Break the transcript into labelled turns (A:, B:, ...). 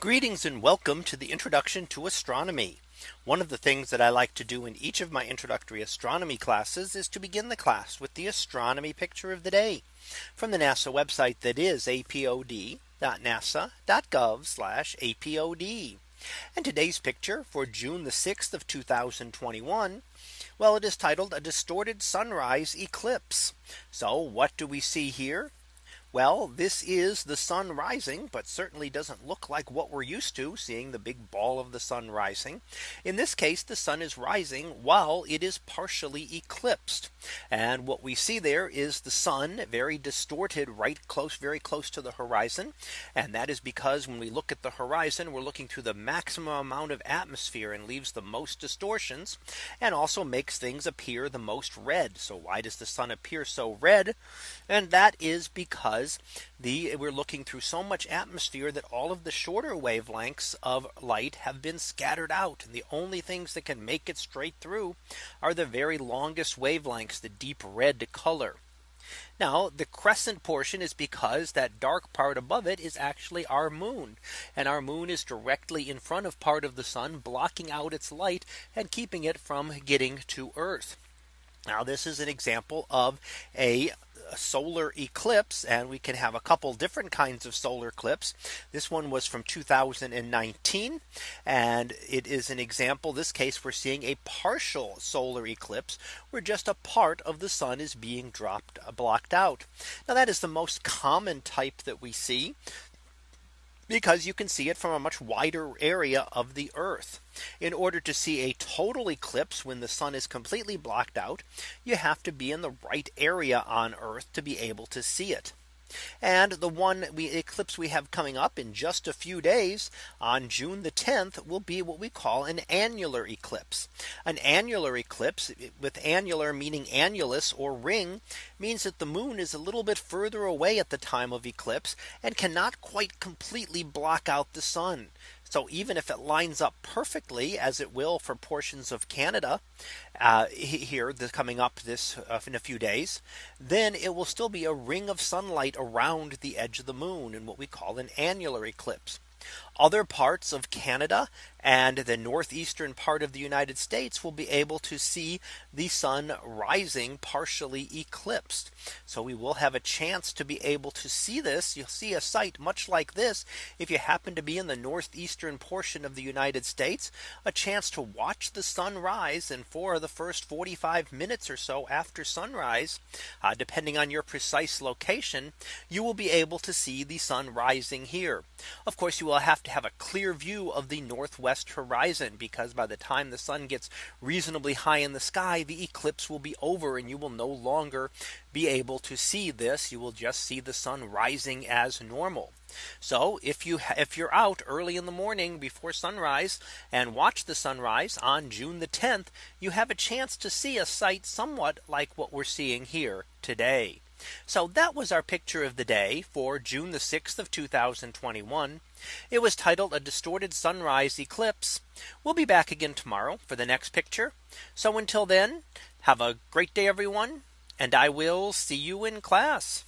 A: Greetings and welcome to the introduction to astronomy. One of the things that I like to do in each of my introductory astronomy classes is to begin the class with the astronomy picture of the day from the NASA website that is apod.nasa.gov apod. And today's picture for June the 6th of 2021. Well, it is titled a distorted sunrise eclipse. So what do we see here? Well, this is the sun rising, but certainly doesn't look like what we're used to seeing the big ball of the sun rising. In this case, the sun is rising while it is partially eclipsed. And what we see there is the sun very distorted right close very close to the horizon. And that is because when we look at the horizon, we're looking through the maximum amount of atmosphere and leaves the most distortions and also makes things appear the most red. So why does the sun appear so red? And that is because because the we're looking through so much atmosphere that all of the shorter wavelengths of light have been scattered out. And the only things that can make it straight through are the very longest wavelengths, the deep red color. Now the crescent portion is because that dark part above it is actually our moon and our moon is directly in front of part of the sun blocking out its light and keeping it from getting to earth. Now this is an example of a solar eclipse and we can have a couple different kinds of solar eclipse. This one was from 2019 and it is an example this case we're seeing a partial solar eclipse where just a part of the sun is being dropped blocked out. Now that is the most common type that we see because you can see it from a much wider area of the Earth. In order to see a total eclipse when the sun is completely blocked out, you have to be in the right area on Earth to be able to see it. And the one we eclipse we have coming up in just a few days on June the 10th will be what we call an annular eclipse. An annular eclipse with annular meaning annulus or ring means that the moon is a little bit further away at the time of eclipse and cannot quite completely block out the sun. So even if it lines up perfectly as it will for portions of Canada uh, here this coming up this uh, in a few days, then it will still be a ring of sunlight around the edge of the moon in what we call an annular eclipse other parts of Canada and the northeastern part of the United States will be able to see the sun rising partially eclipsed. So we will have a chance to be able to see this. You'll see a sight much like this if you happen to be in the northeastern portion of the United States, a chance to watch the sun rise and for the first 45 minutes or so after sunrise, uh, depending on your precise location, you will be able to see the sun rising here. Of course, you will have to have a clear view of the northwest horizon because by the time the sun gets reasonably high in the sky, the eclipse will be over and you will no longer be able to see this. You will just see the sun rising as normal. So if you if you're out early in the morning before sunrise and watch the sunrise on June the 10th, you have a chance to see a sight somewhat like what we're seeing here today. So that was our picture of the day for June the 6th of 2021. It was titled a distorted sunrise eclipse. We'll be back again tomorrow for the next picture. So until then, have a great day, everyone. And I will see you in class.